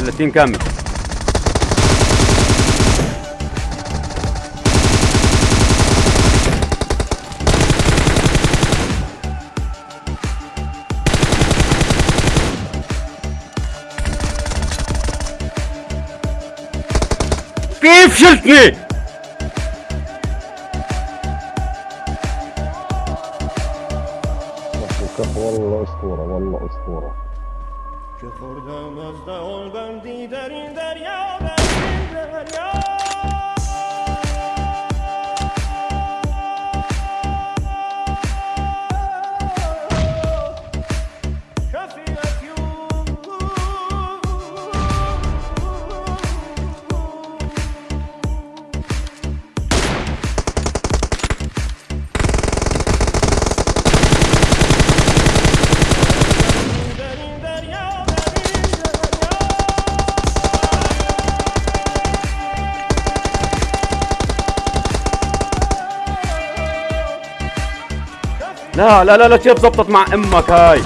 كامله تيم كامل. كيف شلتني؟ والله أسطورة والله أسطورة. که خوردم از دهان بندی در این دریا در این دریا. لا لا لا لا كيف زبطت مع أمك هاي.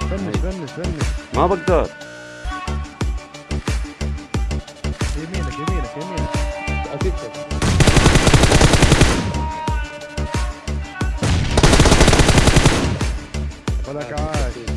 فنش فنش فنش. ما بقدر. Hola caballo.